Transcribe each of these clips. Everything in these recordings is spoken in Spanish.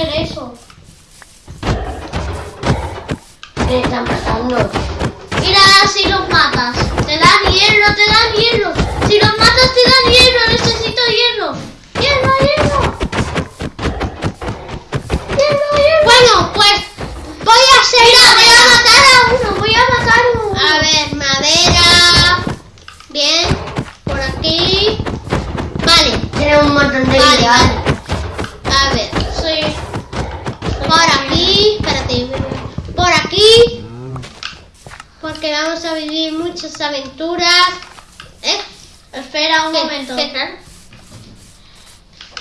hacer eso. Me están matando. Mira si los matas. Te dan hierro, te dan hierro. Si los matas te dan hierro, necesito hierro. Hierro, hierro. Hierro, hierro. Bueno, pues voy a hacer Mira, voy a matar a uno, voy a matar a uno. A ver, madera. Bien, por aquí. Vale, Tiene un montón de vale, vale. A ver. Por aquí, espérate. Por aquí. Porque vamos a vivir muchas aventuras. ¿Eh? Espera un ¿Qué? momento. ¿Qué?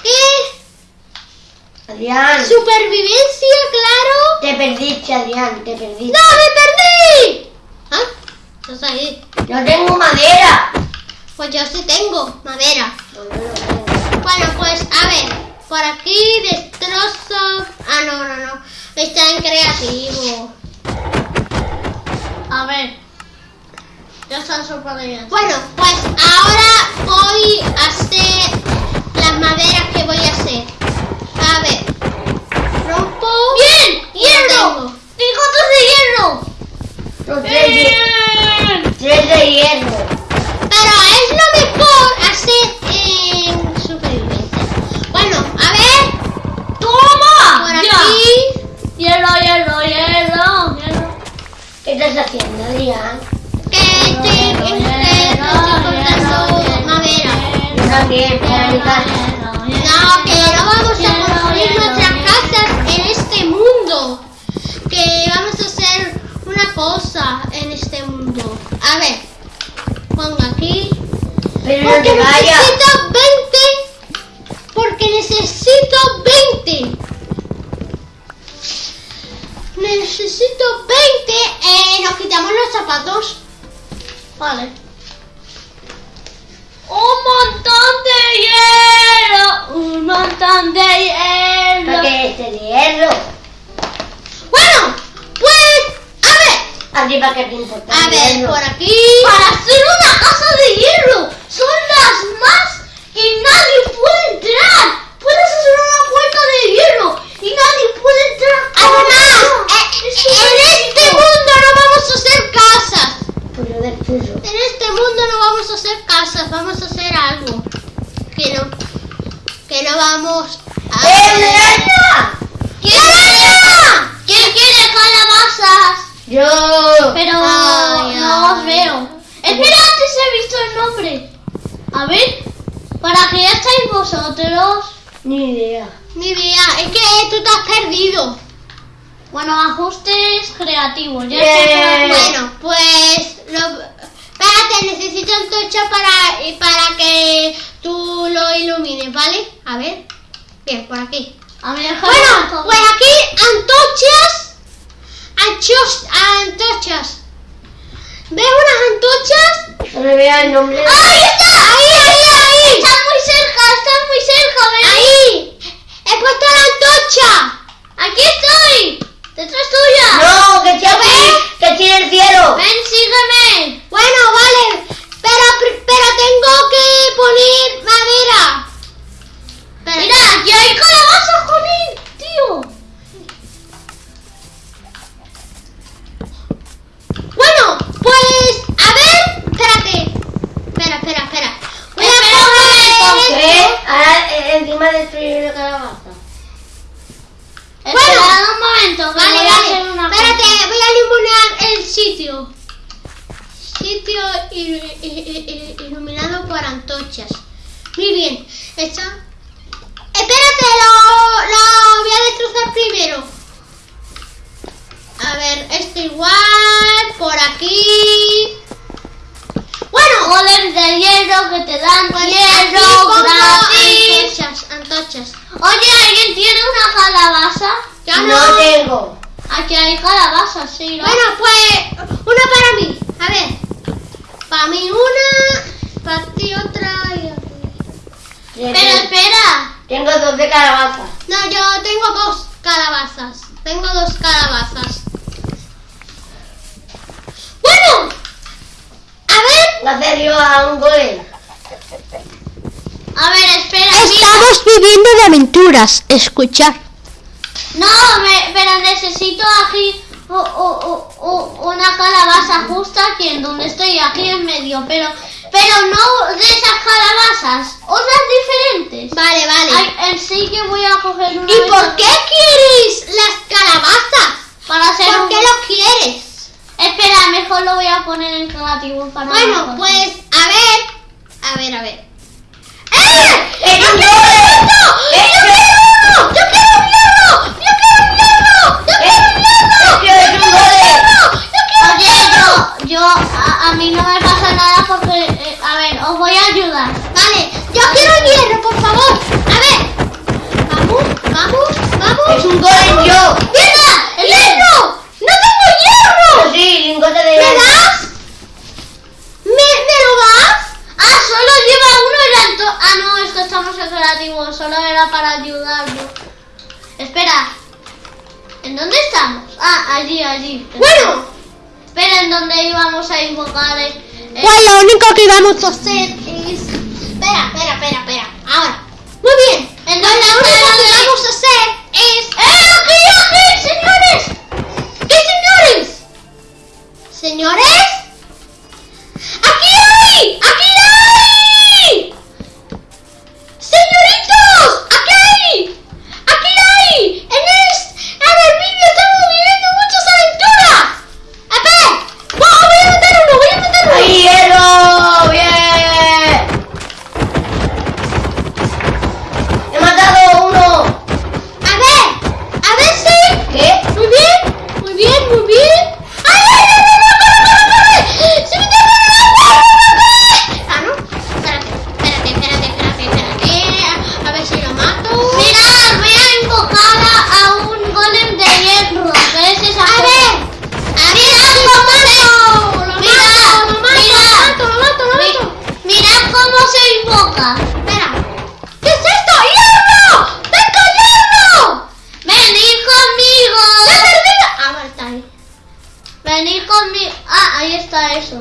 ¿Qué? Adrián, Supervivencia, claro. te perdiste, Adrián, te perdiste. ¡No, me perdí! ¿Ah? Estás ahí. Yo tengo madera. Pues yo sí tengo madera. Pues yo no tengo. Bueno, pues a ver. Por aquí destrozo. Ah, no, no, no. Está en creativo. A ver. Ya está súper bien. Bueno, pues ahora voy a hacer las maderas que voy a hacer. A ver. Rompo. ¡Bien! ¡Hierro! tengo. ¡Cinco de hierro! ¡Bien! tres de hierro. A ver, pongo aquí. Pero no Porque vayas. necesito 20. Porque necesito 20. Necesito 20. Eh, nos quitamos los zapatos. Vale. Un montón de hierro. Un montón de hierro. A ver, por aquí. Para hacer una casa de hierro. Son las más que nadie puede entrar. Puedes hacer una puerta de hierro y nadie puede entrar. Además, Ah, eh, es en este rico. mundo no vamos a hacer casas. Pues yo destruyo. En este mundo no vamos a hacer casas, vamos a hacer algo. Que no, que no vamos a ¡Eh, hacer. Adriana! ¿Quién araña? ¿Quién quiere calabazas? Yo. Pero Ay, no os veo. Espera, antes he visto el nombre. A ver, para ya estáis vosotros. Ni idea. Ni idea, es que tú te has perdido. Bueno, ajustes creativos. Ya aquí. Bueno, pues lo, espérate, necesito antorcha para, para que tú lo ilumines, ¿vale? A ver. Bien, por aquí. A ver, Bueno, pues aquí antorchas. Antorchas. ¿Ves unas antorchas? No me vea el nombre. ¡Ahí está! ¡Ahí, ahí, ahí! Estás muy cerca, estás muy cerca, ven. ¡Ahí! ¡He puesto la antorcha! Aquí estoy. Detrás tuya. No, que tiene, que tiene el cielo. Ven, sígueme. Bueno, vale. Pero, pero tengo que poner destruir la calabaza. Bueno. Espera un momento, Vale, vale. una Espérate, cosa. voy a iluminar el sitio. Sitio il- il- il- iluminado por antorchas. Muy bien. Está. Espérate, lo, lo voy a destrozar primero. A ver, esto igual. Por aquí. Bueno, Golems de hierro que te dan pues hierro Oye, ¿alguien tiene una calabaza? No. no. tengo. Aquí hay calabazas, sí, ¿no? Bueno, pues una para mí. A ver. Para mí una, para ti otra y a ti. Yo Pero tengo- espera. Tengo dos de calabaza. No, yo tengo dos calabazas. Tengo dos calabazas. a hacer yo a un golem. A ver. Estamos viviendo de aventuras. Escuchar. No, me- pero necesito aquí o- o- o- una calabaza justa aquí en donde estoy, aquí en medio. Pero, pero no de esas calabazas, otras diferentes. Vale, vale. Ay, en sí que voy a coger una. ¿Y por qué quieres las calabazas? Para hacer ¿Por un- qué lo quieres? Espera, mejor lo voy a poner en creativo para Bueno, pues, a ver. A ver, a ver. ¡Eh! ¡Es ¡Yo un quiero golem! hierro! ¡Yo ¡Es quiero hierro! ¡Yo quiero hierro! ¡Yo quiero hierro! ¡Yo quiero hierro! ¡Es un golem! ¡Yo quiero Oye, yo, yo, a, a mí no me pasa nada porque, eh, a ver, os voy a ayudar. Vale, yo quiero hierro, por favor. A ver. Vamos, vamos, vamos. ¡Es un golem yo! ¡Mierda! ¡Hierro! ¡No tengo hierro! Sí, lingote de ¿Me das? ¿Me, ¿Me lo das? Ah, solo lleva uno y la ento- Ah, no, es que estamos en creativo, solo era para ayudarlo. Espera, ¿en dónde estamos? Ah, allí, allí. Bueno, Espera, ¿en dónde íbamos a invocar? eh, pues lo único que vamos a hacer. Espera, espera, espera, espera. Ahora. Muy bien. ¿En Pues invoca. Espera. ¿Qué es esto? ¡Hierro! ¡Tengo hierro! Venid conmigo. ¡Me he perdido! Ah, vale, está ahí. Venid conmigo. Ah, ahí está eso.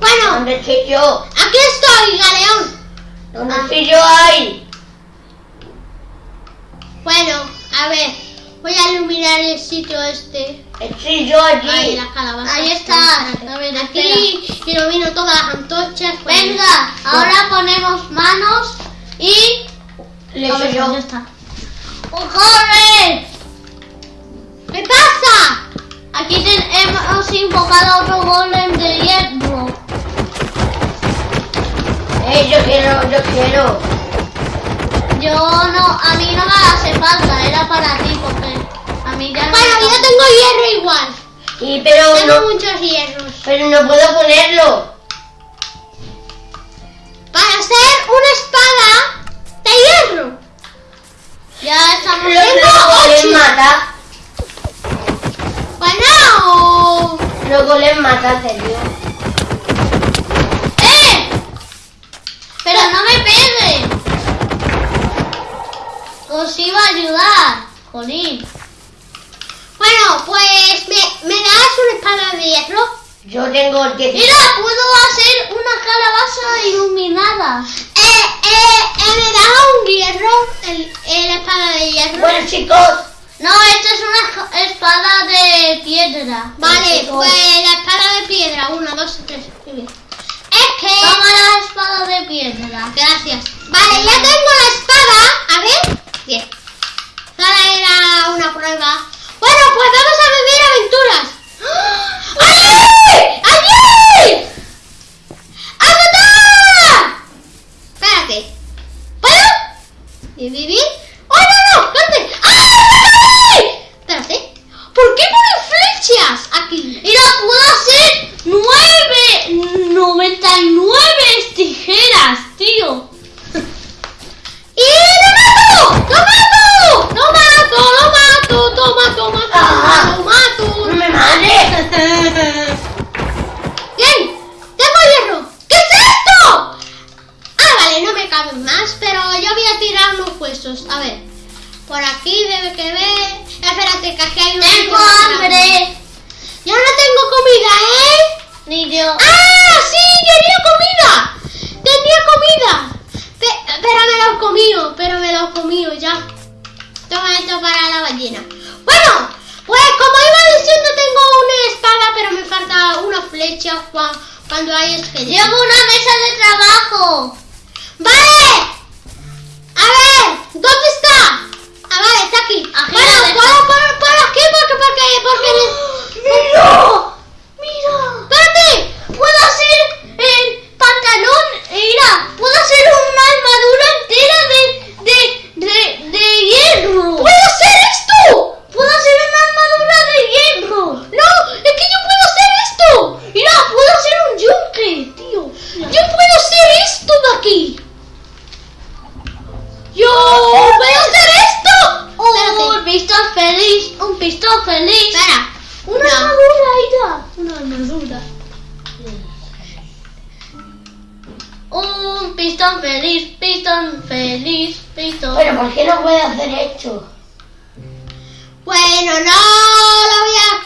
Bueno, ¿Dónde estoy yo? aquí estoy, Galeón. ¿Dónde Ah. estoy yo ahí? Bueno, a ver, voy a iluminar el sitio este. Estoy yo Ahí, allí. las calabazas. Ahí está. A ver, Aquí ilumino todas las antorchas. pues. Venga, ahora ponemos manos y. Le A ver, yo. ya está. ¡Oh, ¡Corre! ¿Qué pasa? Aquí ten- hemos invocado otro golem de hierro. Eh, yo quiero, yo quiero. Yo no, a mí no me hace falta, era para ti porque a mí ya no Bueno, yo tengo hierro igual. Y pero Tengo no, muchos hierros. pero no puedo ponerlo. Para hacer una espada de hierro. Ya estamos Los ocho. mata. Bueno. Luego les mata, serio. ¡Eh! Pero no me pegues. Os iba a ayudar, Jolín. Bueno, pues me, me das una espada de hierro. Yo tengo 10. Mira, puedo hacer una calabaza iluminada. Eh, eh, eh, me das un hierro, el, el espada de hierro. Bueno, chicos, No, esta es una espada de piedra. Vale, pues la espada de piedra, una, dos, tres. Muy bien. Es que. Toma la espada de piedra. Gracias. Vale, ya tengo la espada. A ver. Bien. Nada era una prueba. Bueno, pues vamos a vivir aventuras. ¡Allí! ¡Allí! ¡Agotar! Espérate. ¿Puedo? ¿Bien, bien, bien? ¡Oh, no, no! ¿Dónde? ¡Ay! Espérate. ¿Por qué ponen flechas aquí? Mira, puedo hacer nueve, 99 tijeras, tío. ¡Y lo mato! ¡Lo mato! ¡Lo mato! ¡Lo mato! ¡Toma, toma, toma! Ah. ¡Lo mato! no me mates. ¡Bien! ¡Tengo hierro! ¿Qué es esto? Ah, vale, no me caben más, pero yo voy a tirar unos huesos. A ver. Por aquí debe que ver. Espérate, que aquí hay un. Tengo hambre. Yo no tengo comida, ¿eh? Ni yo. ¡Ah, sí! tenía comida. Tenía comida. Pe- pero me lo comió, pero me lo comió ya. Toma esto para la ballena. Bueno, pues como iba diciendo, tengo una espada, pero me falta una flecha cua- cuando hay esqueletos. Llevo una mesa de trabajo. ¡Vale! A ver, ¿dónde está? Ah, vale, está aquí. Bueno, por aquí porque, porque, porque... ¡Mira! ¡Espérate! Puedo hacer el pantalón. Mira, puedo hacer una armadura entera de, de, de, de hierro. ¿Puedo hacer esto? Puedo hacer una armadura de hierro. No, es que yo puedo hacer esto. Mira, puedo hacer un yunque, tío. Yo puedo hacer esto de aquí. Yo puedo hacer esto. Oh, Espérate. un pistón feliz, un pistón feliz. Espera. Una No. armadura, mira. Una armadura. Un pistón feliz, pistón feliz, pistón. Pero ¿por qué no puede hacer esto? Bueno, no lo voy a...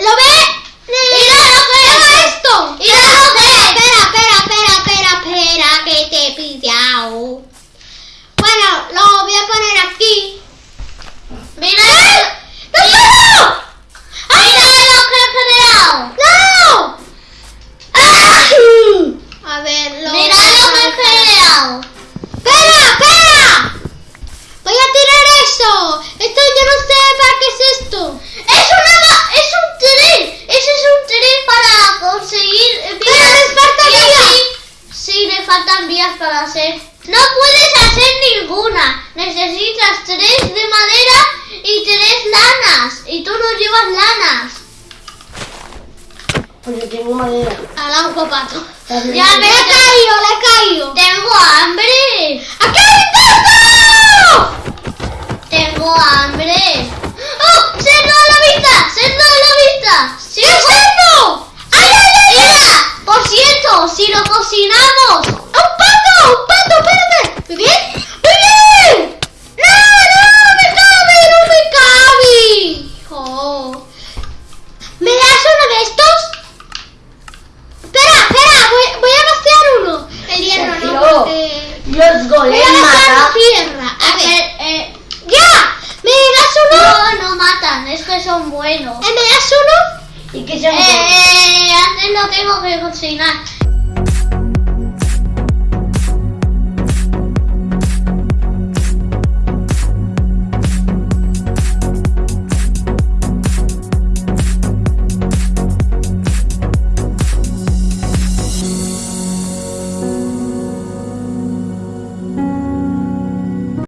¿Lo ves? Mira lo que es. esto. Mira lo que es. Espera, espera, espera, espera, espera, que te he pillado. Bueno, lo voy a poner aquí. Mira, ¡No puedo! mira lo que he creado. ¡No! A ver, lo Mira lo que he creado. ¡Espera, espera! Voy a tirar eso. Esto yo no sé para qué es esto. Es una, ma- es un tren. Ese es un tren para conseguir eh, vías. Pero les falta Y vías. así- Sí, le faltan vías No puedes hacer ninguna. Necesitas tres de madera y tres lanas. Y tú no llevas lanas. Yo tengo madera. Ala, un copato. Ya Le he me caído, le he caído. Tengo hambre. ¡Aquí hay Tengo hambre. ¡Oh! ¡Cerdo a la vista! ¡Cerdo a la vista! Sí, ¡Qué cerdo! ¡Ay, ay, ay! Mira, por cierto, si lo cocinamos, ¡Un pato! ¡Un pato! ¡Espérate! ¿Muy bien? ¡Muy bien! ¡No, no! ¡Me cabe! ¡No me cabe! Oh. ¿Me das uno de estos? Espera, espera, voy, voy a vaciar uno. El hierro, Sergio, no, porque... Los Voy a golems vaciar matan. tierra. A ver, eh, eh, ¡ya! ¿Me das uno? no, no matan, es que son buenos. ¿Eh, ¿Me das uno? ¿Y qué son Eh, eh, antes lo tengo que cocinar.